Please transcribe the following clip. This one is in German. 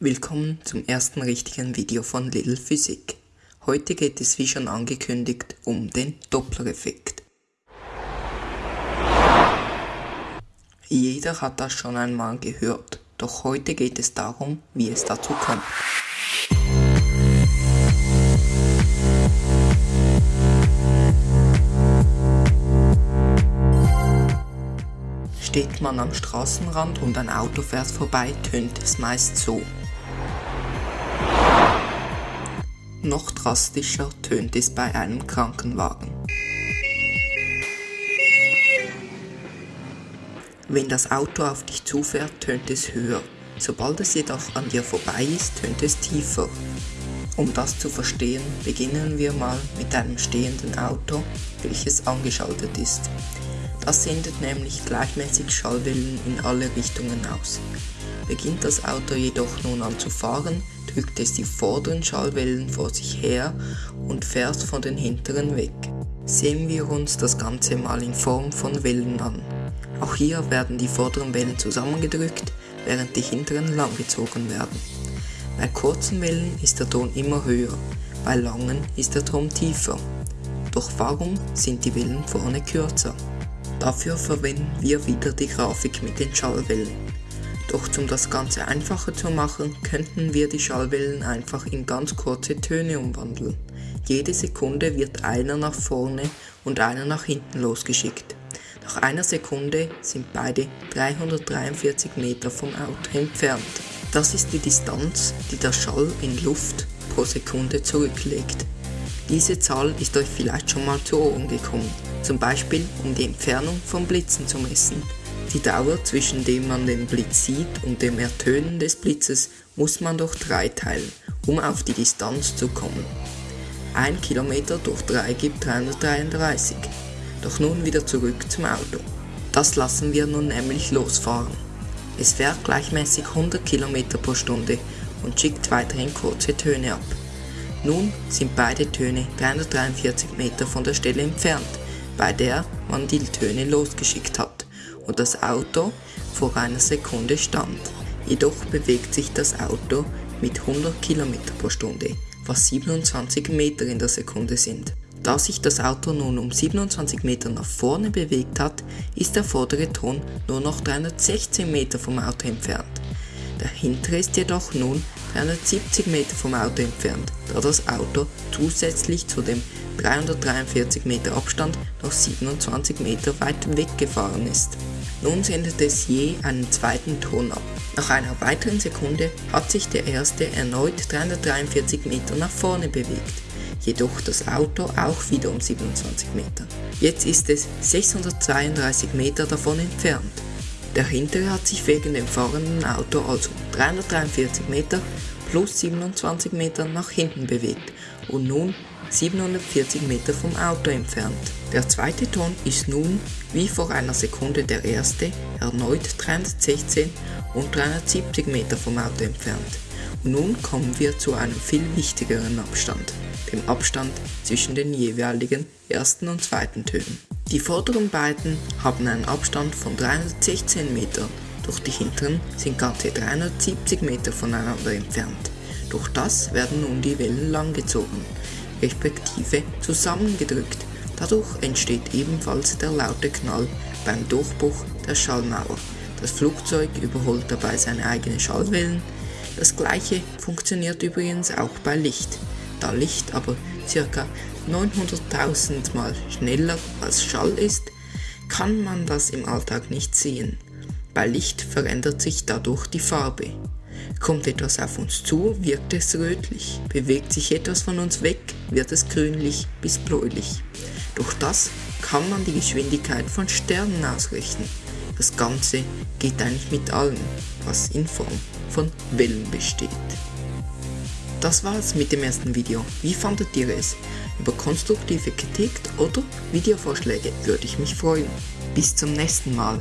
Willkommen zum ersten richtigen Video von Little Physik. Heute geht es wie schon angekündigt um den Doppler-Effekt. Jeder hat das schon einmal gehört, doch heute geht es darum, wie es dazu kommt. Steht man am Straßenrand und ein Auto fährt vorbei, tönt es meist so. Noch drastischer tönt es bei einem Krankenwagen. Wenn das Auto auf dich zufährt, tönt es höher. Sobald es jedoch an dir vorbei ist, tönt es tiefer. Um das zu verstehen, beginnen wir mal mit einem stehenden Auto, welches angeschaltet ist. Das sendet nämlich gleichmäßig Schallwellen in alle Richtungen aus. Beginnt das Auto jedoch nun an zu fahren, drückt es die vorderen Schallwellen vor sich her und fährt von den hinteren weg. Sehen wir uns das Ganze mal in Form von Wellen an. Auch hier werden die vorderen Wellen zusammengedrückt, während die hinteren langgezogen werden. Bei kurzen Wellen ist der Ton immer höher, bei langen ist der Ton tiefer. Doch warum sind die Wellen vorne kürzer? Dafür verwenden wir wieder die Grafik mit den Schallwellen. Doch um das Ganze einfacher zu machen, könnten wir die Schallwellen einfach in ganz kurze Töne umwandeln. Jede Sekunde wird einer nach vorne und einer nach hinten losgeschickt. Nach einer Sekunde sind beide 343 Meter vom Auto entfernt. Das ist die Distanz, die der Schall in Luft pro Sekunde zurücklegt. Diese Zahl ist euch vielleicht schon mal zu Ohren gekommen, zum Beispiel um die Entfernung von Blitzen zu messen. Die Dauer zwischen dem man den Blitz sieht und dem Ertönen des Blitzes muss man durch 3 teilen, um auf die Distanz zu kommen. 1 Kilometer durch 3 gibt 333. Doch nun wieder zurück zum Auto. Das lassen wir nun nämlich losfahren. Es fährt gleichmäßig 100 km pro Stunde und schickt weiterhin kurze Töne ab. Nun sind beide Töne 343 Meter von der Stelle entfernt, bei der man die Töne losgeschickt hat und das Auto vor einer Sekunde stand. Jedoch bewegt sich das Auto mit 100 km pro Stunde, was 27 Meter in der Sekunde sind. Da sich das Auto nun um 27 Meter nach vorne bewegt hat, ist der vordere Ton nur noch 316 Meter vom Auto entfernt. Der hintere ist jedoch nun 370 Meter vom Auto entfernt, da das Auto zusätzlich zu dem 343 Meter Abstand noch 27 Meter weit weggefahren ist. Nun sendet es je einen zweiten Ton ab. Nach einer weiteren Sekunde hat sich der erste erneut 343 Meter nach vorne bewegt, jedoch das Auto auch wieder um 27 Meter. Jetzt ist es 632 Meter davon entfernt. Der hintere hat sich wegen dem fahrenden Auto also 343 Meter plus 27 Meter nach hinten bewegt und nun 740 Meter vom Auto entfernt. Der zweite Ton ist nun, wie vor einer Sekunde der erste, erneut 316 und 370 Meter vom Auto entfernt. Nun kommen wir zu einem viel wichtigeren Abstand, dem Abstand zwischen den jeweiligen ersten und zweiten Tönen. Die vorderen beiden haben einen Abstand von 316 Metern, doch die hinteren sind ganze 370 Meter voneinander entfernt. Durch das werden nun die Wellen langgezogen, respektive zusammengedrückt. Dadurch entsteht ebenfalls der laute Knall beim Durchbruch der Schallmauer. Das Flugzeug überholt dabei seine eigenen Schallwellen. Das gleiche funktioniert übrigens auch bei Licht. Da Licht aber ca. 900.000 Mal schneller als Schall ist, kann man das im Alltag nicht sehen. Bei Licht verändert sich dadurch die Farbe. Kommt etwas auf uns zu, wirkt es rötlich. Bewegt sich etwas von uns weg, wird es grünlich bis bläulich. Durch das kann man die Geschwindigkeit von Sternen ausrechnen. Das Ganze geht eigentlich mit allem, was in Form von Wellen besteht. Das war's mit dem ersten Video. Wie fandet ihr es? Über konstruktive Kritik oder Videovorschläge würde ich mich freuen. Bis zum nächsten Mal.